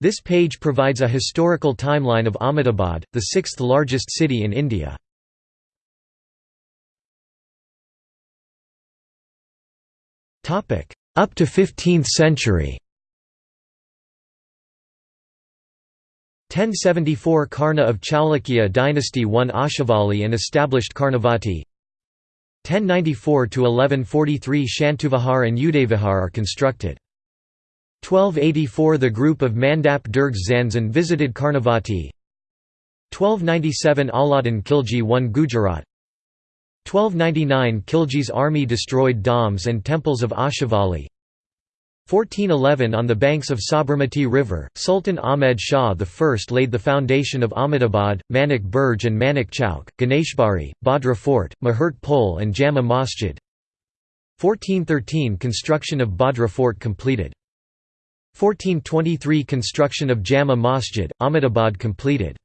This page provides a historical timeline of Ahmedabad, the sixth largest city in India. Up to 15th century 1074 Karna of Chalukya dynasty won Ashavali and established Karnavati 1094–1143 Shantuvihar and Udayvihar are constructed. 1284 The group of Mandap Durgs Zanjan visited Karnavati. 1297 Alauddin Khilji won Gujarat. 1299 Khilji's army destroyed dams and temples of Ashivalli 1411 On the banks of Sabarmati River, Sultan Ahmed Shah I laid the foundation of Ahmedabad, Manik Burj and Manik Chowk, Ganeshbari, Bhadra Fort, Mahurt Pol and Jama Masjid. 1413 Construction of Bhadra Fort completed 1423 Construction of Jama Masjid, Ahmedabad completed.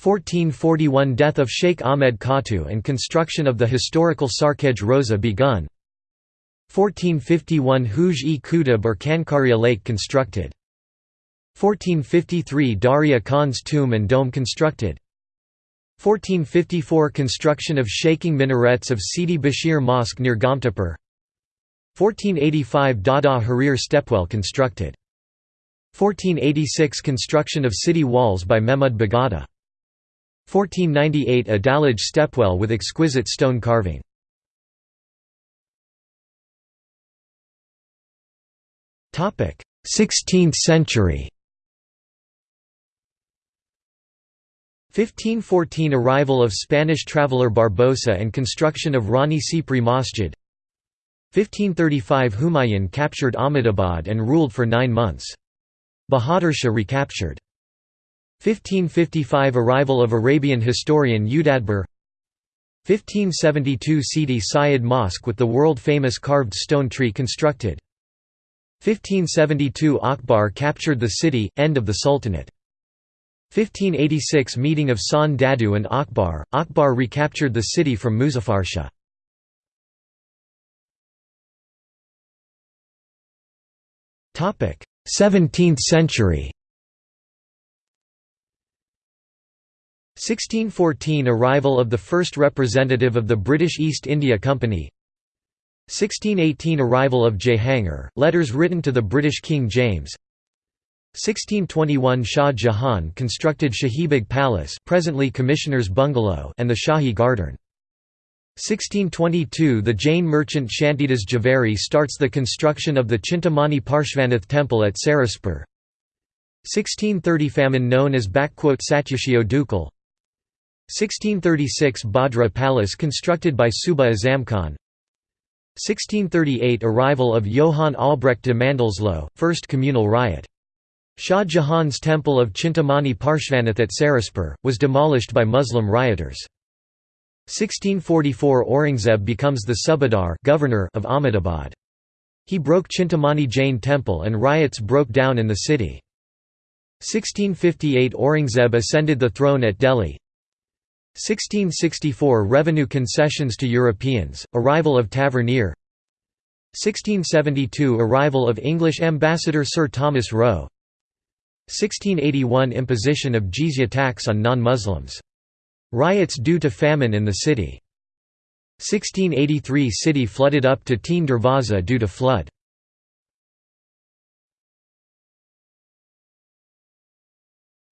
1441 Death of Sheikh Ahmed Khatu and construction of the historical Sarkhej Roza begun. 1451 Huj-e Qutub or Kankaria Lake constructed. 1453 Daria Khan's tomb and dome constructed. 1454 Construction of shaking minarets of Sidi Bashir Mosque near Gomtapur 1485 Dada Harir stepwell constructed. 1486 Construction of city walls by Mehmud Bagada. 1498 Adalaj stepwell with exquisite stone carving. Topic: 16th century. 1514 Arrival of Spanish traveller Barbosa and construction of Rani Sipri Masjid 1535 Humayun captured Ahmedabad and ruled for nine months. Bahadur Shah recaptured. 1555 Arrival of Arabian historian Udadbir 1572 Sidi Syed Mosque with the world-famous carved stone tree constructed 1572 Akbar captured the city, end of the Sultanate. 1586 Meeting of San Dadu and Akbar, Akbar recaptured the city from Muzaffarshah. 17th century. 1614 – Arrival of the first representative of the British East India Company. 1618 – Arrival of Jahangir, letters written to the British King James. 1621 Shah Jahan constructed Shahibag Palace presently Commissioner's Bungalow and the Shahi Garden 1622 The Jain merchant Shantidas Javeri starts the construction of the Chintamani Parshvanath temple at Saraspur 1630 Famine known as Satyashio Dukal 1636 Bhadra Palace constructed by Suba Azam Khan 1638 Arrival of Johann Albrecht de Mandelsloh, first communal riot. Shah Jahan's temple of Chintamani Parshvanath at Saraspur, was demolished by Muslim rioters. 1644 Aurangzeb becomes the Subadar governor of Ahmedabad. He broke Chintamani Jain temple and riots broke down in the city. 1658 Aurangzeb ascended the throne at Delhi. 1664 Revenue concessions to Europeans, arrival of Tavernier 1672 Arrival of English ambassador Sir Thomas Roe 1681 Imposition of jizya tax on non-Muslims Riots due to famine in the city. 1683 City flooded up to Teen Darwaza due to flood.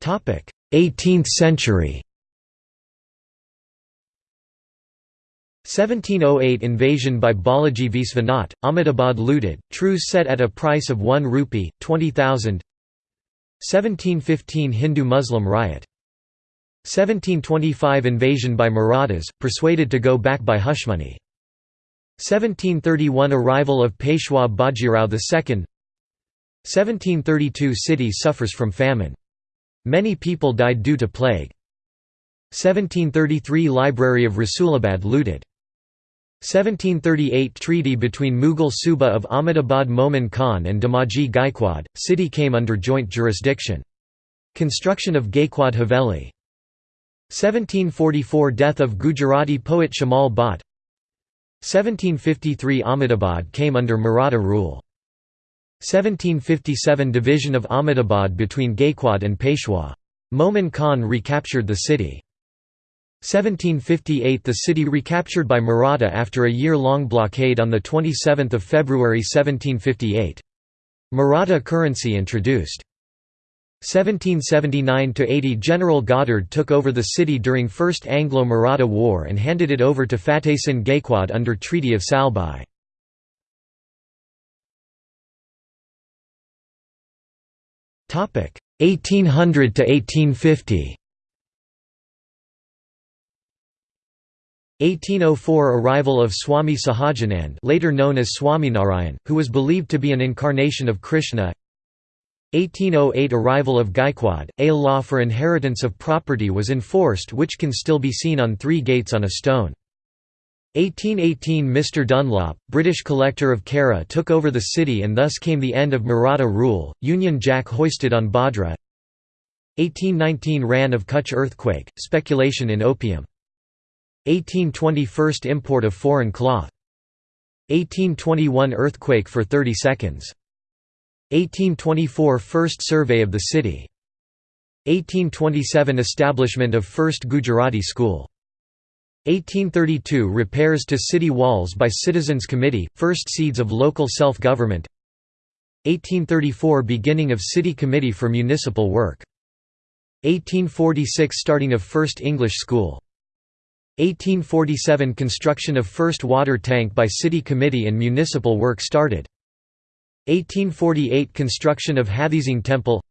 Topic: 18th century. 1708 invasion by Balaji Visvanath, Ahmedabad looted, truce set at a price of 1 rupee, 20,000 1715 Hindu-Muslim riot 1725 invasion by Marathas, persuaded to go back by Hushmani. 1731 Arrival of Peshwa Bajirao II 1732 City suffers from famine. Many people died due to plague. 1733 Library of Rasulabad looted. 1738 Treaty between Mughal Suba of Ahmedabad Momin Khan and Damaji Gaikwad, city came under joint jurisdiction. Construction of Gaikwad Haveli 1744 Death of Gujarati poet Shamal Bhatt 1753 Ahmedabad came under Maratha rule 1757 Division of Ahmedabad between Gaikwad and Peshwa. Momin Khan recaptured the city. 1758 The city recaptured by Maratha after a year-long blockade on 27 February 1758. Maratha currency introduced. 1779–80 General Goddard took over the city during First Anglo-Maratha War and handed it over to Fateh Singh Gaikwad under Treaty of Salbai. Topic 1800 to 1850. 1804 Arrival of Swami Sahajanand later known as Swaminarayan, who was believed to be an incarnation of Krishna 1808 Arrival of Gaikwad, a law for inheritance of property was enforced which can still be seen on three gates on a stone. 1818 Mr Dunlop, British collector of Kara took over the city and thus came the end of Maratha rule, Union Jack hoisted on Bhadra 1819 Rann of Kutch earthquake, speculation in opium. 1820 First import of foreign cloth. 1821 Earthquake for 30 seconds. 1824 First survey of the city. 1827 Establishment of first Gujarati school. 1832 Repairs to city walls by Citizens Committee, first seeds of local self-government 1834 Beginning of City Committee for Municipal Work. 1846 Starting of first English school. 1847 Construction of first water tank by City Committee and municipal work started. 1848 Construction of Hathisingh Temple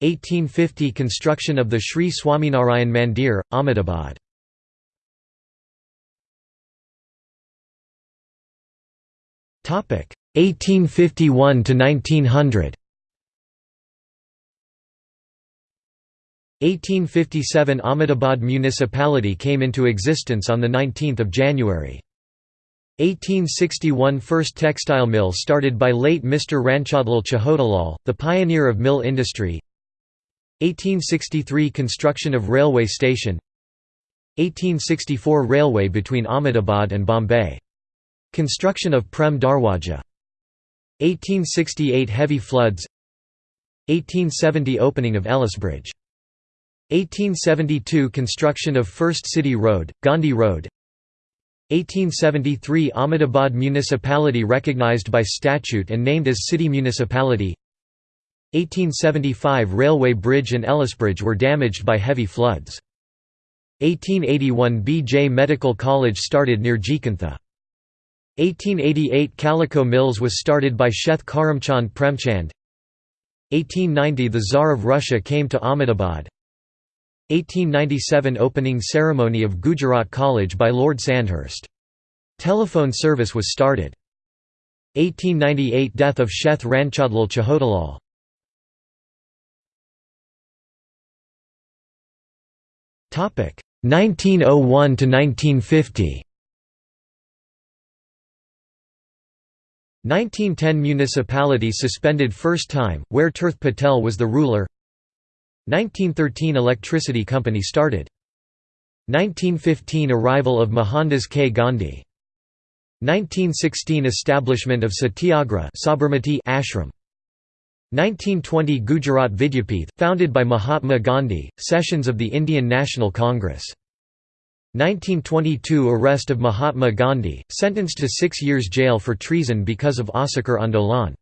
1850 Construction of the Sri Swaminarayan Mandir, Ahmedabad Topic 1851 to 1900 1857 Ahmedabad municipality came into existence on 19 January. 1861 First textile mill started by late Mr. Ranchhodlal Chhotalal, the pioneer of mill industry. 1863 Construction of railway station. 1864 Railway between Ahmedabad and Bombay. Construction of Prem Darwaja. 1868 Heavy floods. 1870 Opening of Ellisbridge 1872 Construction of First City Road, Gandhi Road 1873 Ahmedabad municipality recognized by statute and named as city municipality 1875 Railway bridge and Ellisbridge were damaged by heavy floods. 1881 B.J. Medical College started near Jikantha. 1888 Calico Mills was started by Sheth Karamchand Premchand 1890 The Tsar of Russia came to Ahmedabad 1897 Opening ceremony of Gujarat College by Lord Sandhurst. Telephone service was started. 1898 Death of Sheth Ranchhodlal Chhotalal. Topic 1901 to 1950. 1910 Municipality suspended first time, where Tirth Patel was the ruler 1913 Electricity Company started. 1915 Arrival of Mohandas K. Gandhi. 1916 Establishment of Satyagraha Sabarmati Ashram. 1920 Gujarat Vidyapith, founded by Mahatma Gandhi, Sessions of the Indian National Congress. 1922 Arrest of Mahatma Gandhi, sentenced to six years jail for treason because of Asakar Andolan.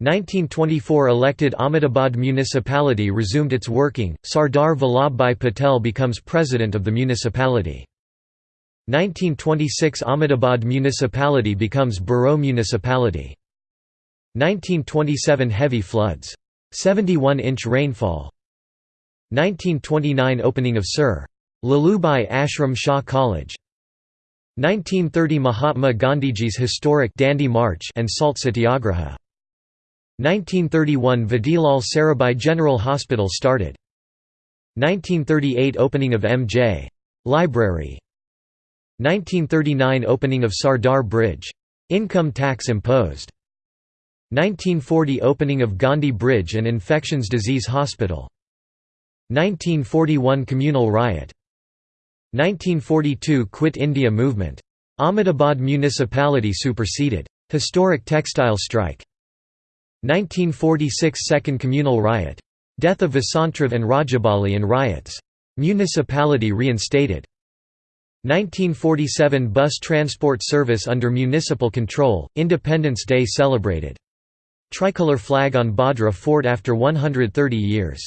1924 elected Ahmedabad municipality resumed its working, Sardar Vallabhbhai Patel becomes president of the municipality. 1926 Ahmedabad municipality becomes Borough municipality. 1927 Heavy floods. 71-inch rainfall. 1929 Opening of Sir. Lalubhai Ashram Shah College. 1930 Mahatma Gandhiji's historic Dandi March and Salt Satyagraha. 1931 Vadilal Sarabhai General Hospital started. 1938 Opening of M.J. Library. 1939 Opening of Sardar Bridge. Income tax imposed. 1940 Opening of Gandhi Bridge and Infections Disease Hospital. 1941 Communal riot. 1942 Quit India movement. Ahmedabad municipality superseded. Historic textile strike. 1946 Second Communal Riot. Death of Vasantrav and Rajabali and riots. Municipality reinstated. 1947 Bus transport service under municipal control, Independence Day celebrated. Tricolor flag on Bhadra fort after 130 years.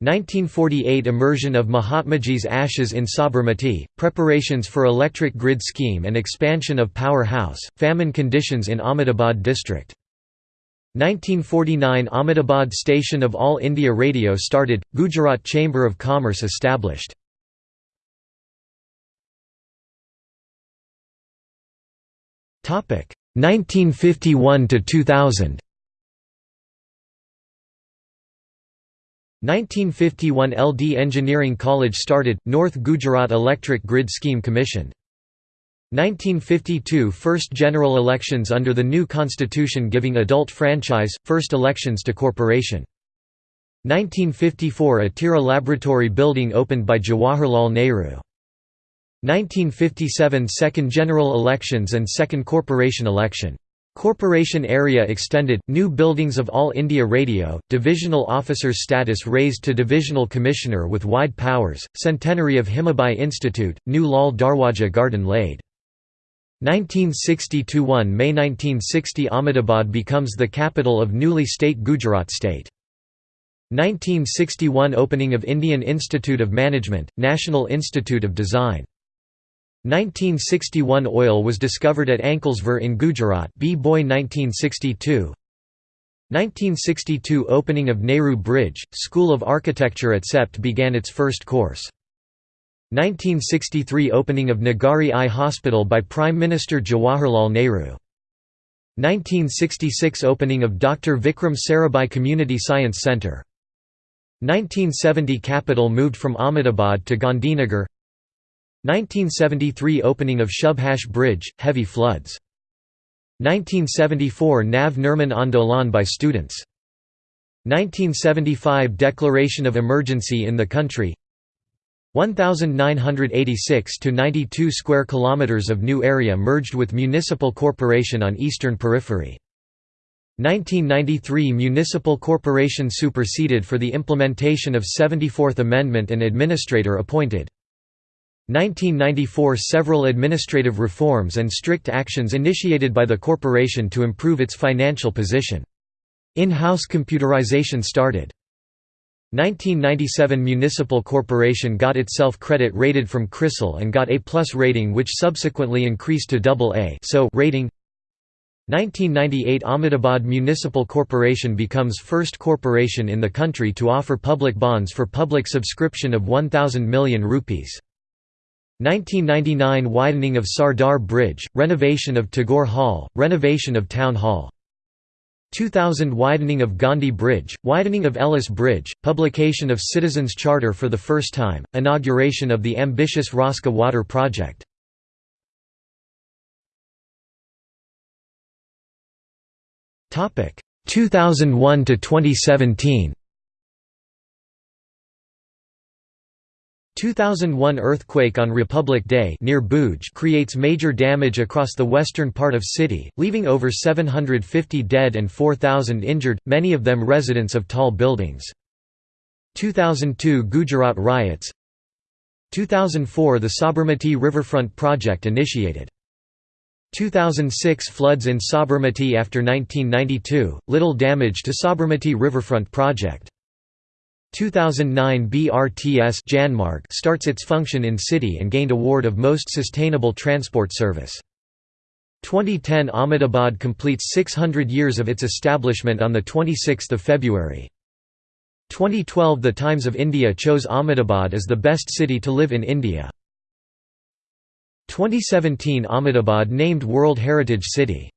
1948 Immersion of Mahatmaji's ashes in Sabarmati, preparations for electric grid scheme and expansion of power house, famine conditions in Ahmedabad district. 1949 Ahmedabad station of All India Radio started, Gujarat Chamber of Commerce established. Topic 1951 to 2000. 1951 LD Engineering College started, North Gujarat Electric Grid Scheme commissioned. 1952 First general elections under the new constitution giving adult franchise, first elections to corporation. 1954 Atira Laboratory building opened by Jawaharlal Nehru. 1957 Second general elections and second corporation election. Corporation area extended, new buildings of All India Radio, divisional officer's status raised to divisional commissioner with wide powers, centenary of Himabai Institute, new Lal Darwaja garden laid. 1960–1 May 1960 Ahmedabad becomes the capital of newly state Gujarat state. 1961 Opening of Indian Institute of Management, National Institute of Design. 1961 Oil was discovered at Ankleswar in Gujarat B. Boy 1962 1962 Opening of Nehru Bridge, School of Architecture at CEPT began its first course. 1963 Opening of Nagari Eye Hospital by Prime Minister Jawaharlal Nehru. 1966 Opening of Dr. Vikram Sarabhai Community Science Centre. 1970 Capital moved from Ahmedabad to Gandhinagar 1973 Opening of Shubhash Bridge, heavy floods. 1974 Nav Nirman Andolan by students. 1975 Declaration of emergency in the country 1986 to 92 square kilometers of new area merged with municipal corporation on eastern periphery. 1993 Municipal corporation superseded for the implementation of 74th Amendment and administrator appointed. 1994 Several administrative reforms and strict actions initiated by the corporation to improve its financial position. In-house computerization started. 1997 Municipal Corporation got itself credit rated from CRISIL and got A plus rating which subsequently increased to AA so rating. 1998 Ahmedabad Municipal Corporation becomes first corporation in the country to offer public bonds for public subscription of 1000 million rupees. 1999 Widening of Sardar Bridge, renovation of Tagore Hall, renovation of Town Hall 2000 Widening of Gandhi Bridge, widening of Ellis Bridge, publication of Citizens' Charter for the first time, inauguration of the ambitious Raska Water Project. Topic 2001 to 2017. 2001 earthquake on Republic Day near Bhuj creates major damage across the western part of city, leaving over 750 dead and 4,000 injured, many of them residents of tall buildings. 2002 Gujarat riots 2004 The Sabarmati Riverfront Project initiated. 2006 Floods in Sabarmati after 1992, little damage to Sabarmati Riverfront Project. 2009 BRTS Janmarg starts its function in city and gained award of Most Sustainable Transport Service. 2010 Ahmedabad completes 600 years of its establishment on 26 February. 2012 The Times of India chose Ahmedabad as the best city to live in India. 2017 Ahmedabad named World Heritage City